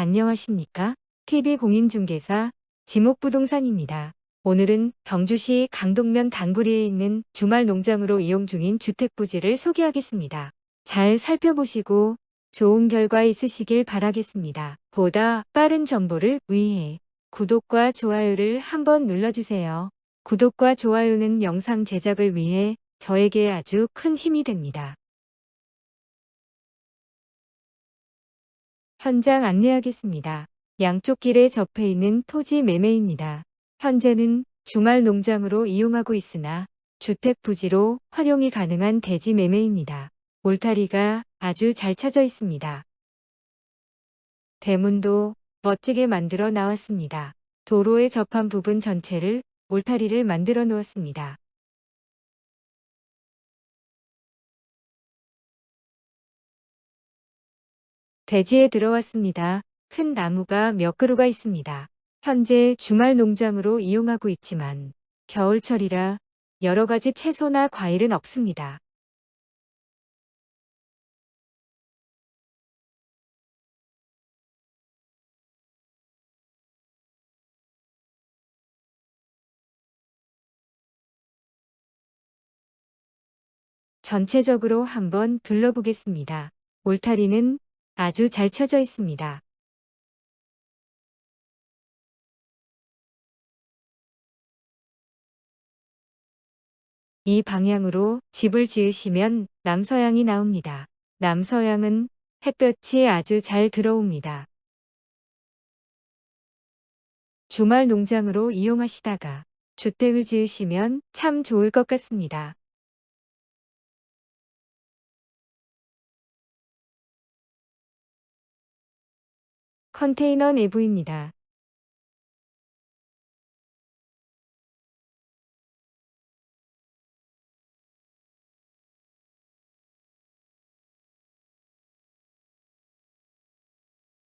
안녕하십니까? TV공인중개사 지목부동산입니다. 오늘은 경주시 강동면 당구리에 있는 주말 농장으로 이용 중인 주택부지를 소개하겠습니다. 잘 살펴보시고 좋은 결과 있으시길 바라겠습니다. 보다 빠른 정보를 위해 구독과 좋아요를 한번 눌러주세요. 구독과 좋아요는 영상 제작을 위해 저에게 아주 큰 힘이 됩니다. 현장 안내하겠습니다. 양쪽 길에 접해 있는 토지 매매입니다. 현재는 주말 농장으로 이용하고 있으나 주택 부지로 활용이 가능한 대지 매매입니다. 울타리가 아주 잘 쳐져 있습니다. 대문도 멋지게 만들어 나왔습니다. 도로에 접한 부분 전체를 울타리를 만들어 놓았습니다. 대지에 들어왔습니다. 큰 나무가 몇 그루가 있습니다. 현재 주말 농장으로 이용하고 있지만 겨울철이라 여러 가지 채소나 과일은 없습니다. 전체적으로 한번 둘러보겠습니다. 울타리는 아주 잘 쳐져 있습니다. 이 방향으로 집을 지으시면 남서향이 나옵니다. 남서향은 햇볕이 아주 잘 들어옵니다. 주말 농장으로 이용하시다가 주택을 지으시면 참 좋을 것 같습니다. 컨테이너 내부입니다.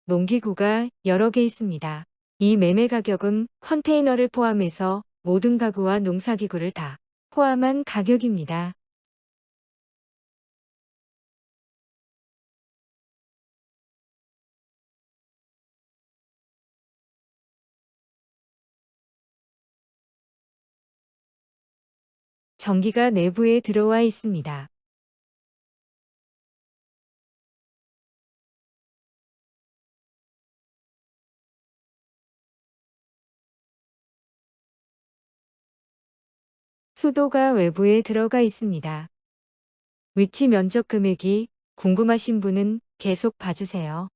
농기구가 여러 개 있습니다. 이 매매 가격은 컨테이너를 포함해서 모든 가구와 농사기구를 다 포함한 가격입니다. 전기가 내부에 들어와 있습니다. 수도가 외부에 들어가 있습니다. 위치 면적 금액이 궁금하신 분은 계속 봐주세요.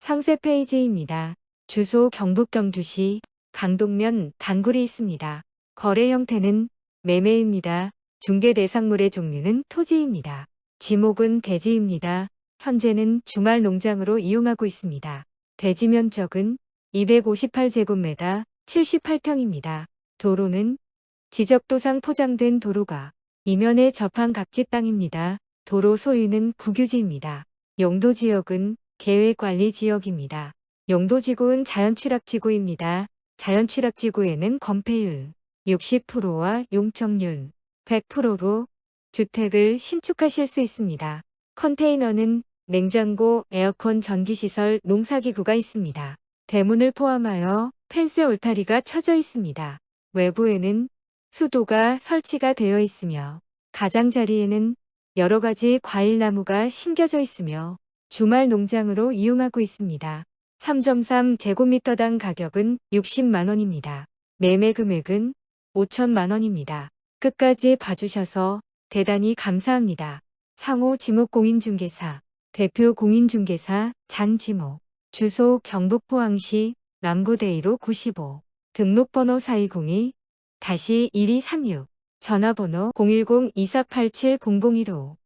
상세 페이지입니다. 주소 경북 경주시 강동면 단굴이 있습니다. 거래 형태는 매매입니다. 중개 대상물의 종류는 토지입니다. 지목은 대지입니다. 현재는 주말 농장으로 이용하고 있습니다. 대지 면적은 258제곱미터 78평입니다. 도로는 지적도상 포장된 도로가 이면에 접한 각지 땅입니다. 도로 소유는 국유지입니다. 용도지역은 계획관리지역입니다. 용도지구는 자연취락지구입니다. 자연취락지구에는 건폐율 60%와 용적률 100%로 주택을 신축하실 수 있습니다. 컨테이너는 냉장고, 에어컨, 전기시설, 농사기구가 있습니다. 대문을 포함하여 펜스 울타리가 쳐져 있습니다. 외부에는 수도가 설치가 되어 있으며 가장자리에는 여러 가지 과일나무가 심겨져 있으며 주말 농장으로 이용하고 있습니다. 3.3 제곱미터당 가격은 60만원입니다. 매매 금액은 5천만원입니다. 끝까지 봐주셔서 대단히 감사합니다. 상호 지목공인중개사 대표 공인중개사 장지목 주소 경북 포항시 남구대이로 95 등록번호 4202 다시 1236 전화번호 010-2487-0015